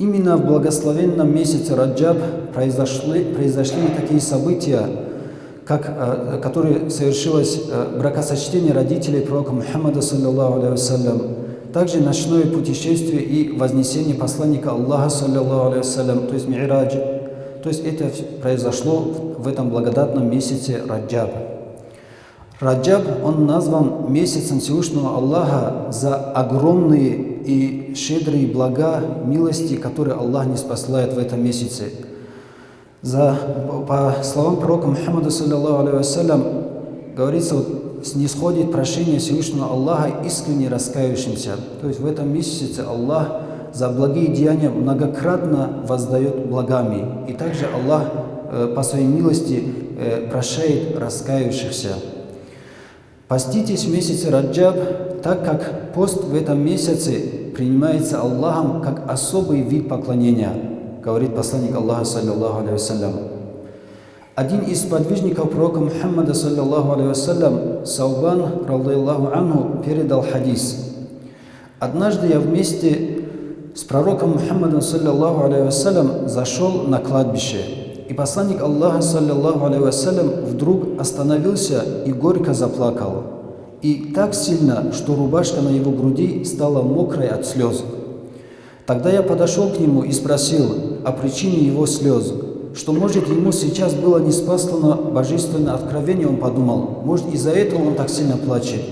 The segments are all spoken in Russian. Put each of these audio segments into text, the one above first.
Именно в благословенном месяце Раджаб произошли, произошли такие события, как, э, которые совершилось э, бракосочетение родителей пророка Мухаммада, саллиллаху алейхи также ночное путешествие и вознесение посланника Аллаха, саллиллаху алейхи то есть Ми'радж. То есть это произошло в этом благодатном месяце Раджаб. Раджаб, он назван месяцем Всевышнего Аллаха за огромные и щедрые блага, милости, которые Аллах не спасает в этом месяце. За, по словам пророка Мухаммада, алейхи говорится, вот, снисходит прощение Всевышнего Аллаха искренне раскаявшимся. То есть в этом месяце Аллах за благие деяния многократно воздает благами. И также Аллах э, по своей милости э, прощает раскаявшихся. Поститесь в месяце Раджаб, так как пост в этом месяце принимается Аллахом как особый вид поклонения, говорит посланник Аллаха, саллиллаху алейhi Один из подвижников пророка Мухаммада, саллиллаху алейhi Саубан, радаллаху анху, передал хадис. Однажды я вместе с пророком Мухаммадом, саллиллаху алейhi зашел на кладбище. И посланник Аллаха, саллиллаху алейhi вдруг остановился и горько заплакал. И так сильно, что рубашка на его груди стала мокрой от слез. Тогда я подошел к нему и спросил о причине его слез, что, может, ему сейчас было не спаслано божественное откровение, он подумал, может, из-за этого он так сильно плачет.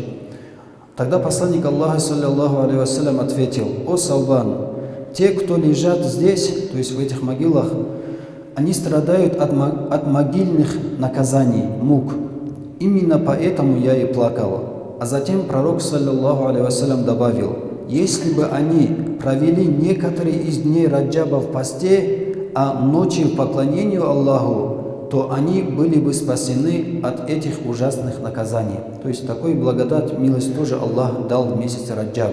Тогда посланник Аллаха, саллиллаху алейhi ответил, «О, Салбан, те, кто лежат здесь, то есть в этих могилах, они страдают от, могильных наказаний, мук. Именно поэтому я и плакал. А затем пророк, саллиллаху алейhi добавил, если бы они провели некоторые из дней Раджаба в посте, а ночи в поклонении Аллаху, то они были бы спасены от этих ужасных наказаний. То есть такой благодать, милость тоже Аллах дал в месяц Раджаб.